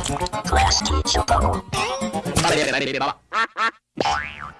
Class teacher bubble.